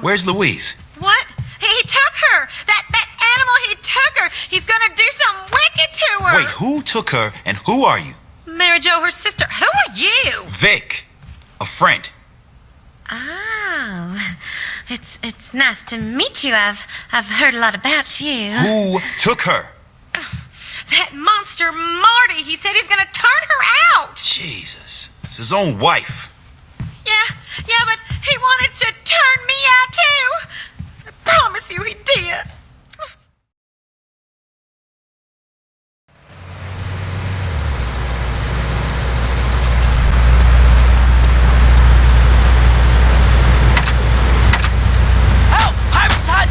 Where's Louise? What? He, he took her. That that animal, he took her. He's gonna do something wicked to her. Wait, who took her and who are you? Mary Jo, her sister. Who are you? Vic, a friend. Oh, it's it's nice to meet you. I've I've heard a lot about you. Who took her? That monster Marty. He said he's gonna turn her out. Jesus, it's his own wife. Yeah, yeah, but he wanted to turn me out too. I promise you he did. Help! I'm shot!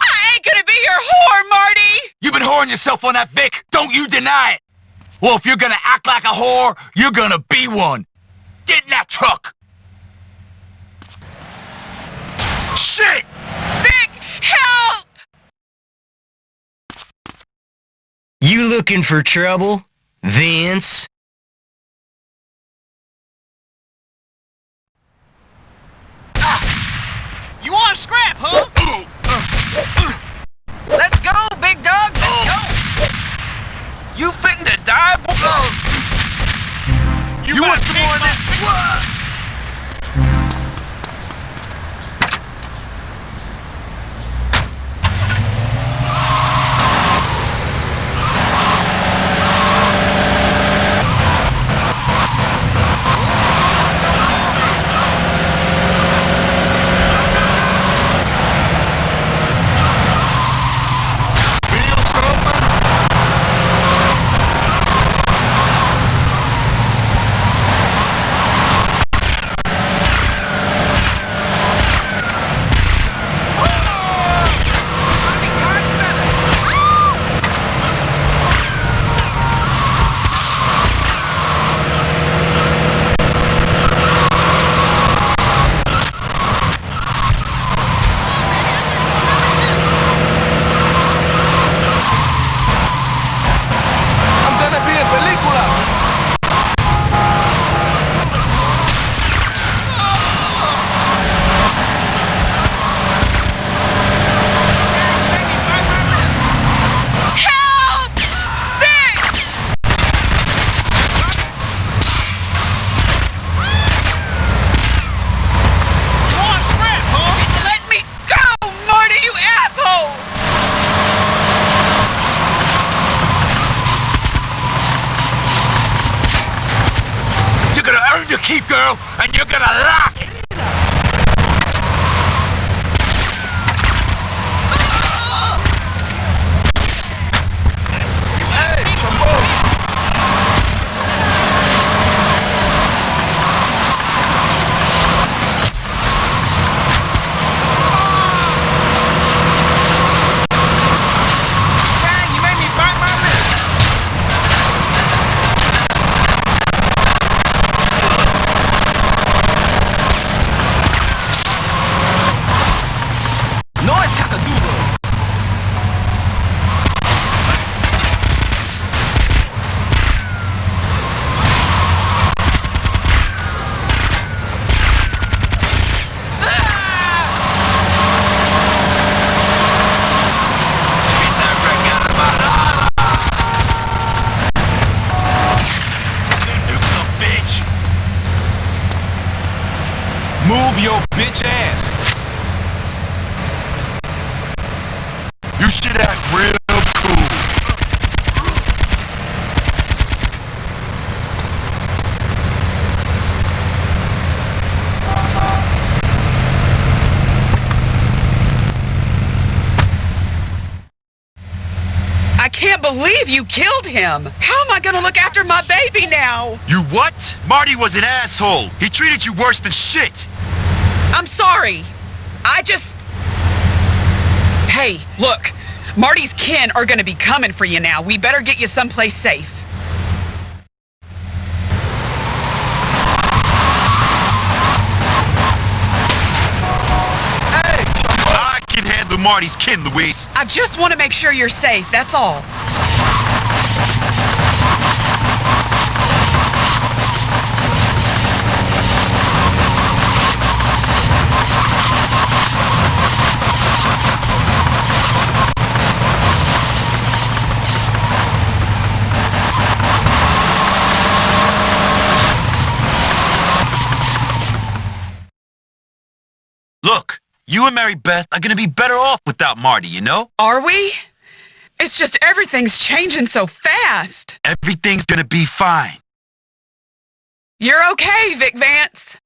I ain't gonna be your whore, Marty! You've been whoring yourself on that Vic. Don't you deny it. Well, if you're gonna act like a whore, you're gonna be one. Get in that truck. Shit! Vic, help! You looking for trouble, Vince? Your keep, girl, and you're gonna lock it. Should act real cool. I can't believe you killed him. How am I gonna look after my baby now? You what? Marty was an asshole. He treated you worse than shit. I'm sorry. I just. Hey, look. Marty's kin are gonna be coming for you now. We better get you someplace safe. Hey! I can handle Marty's kin, Louise. I just want to make sure you're safe, that's all. Look, you and Mary Beth are gonna be better off without Marty, you know? Are we? It's just everything's changing so fast. Everything's gonna be fine. You're okay, Vic Vance.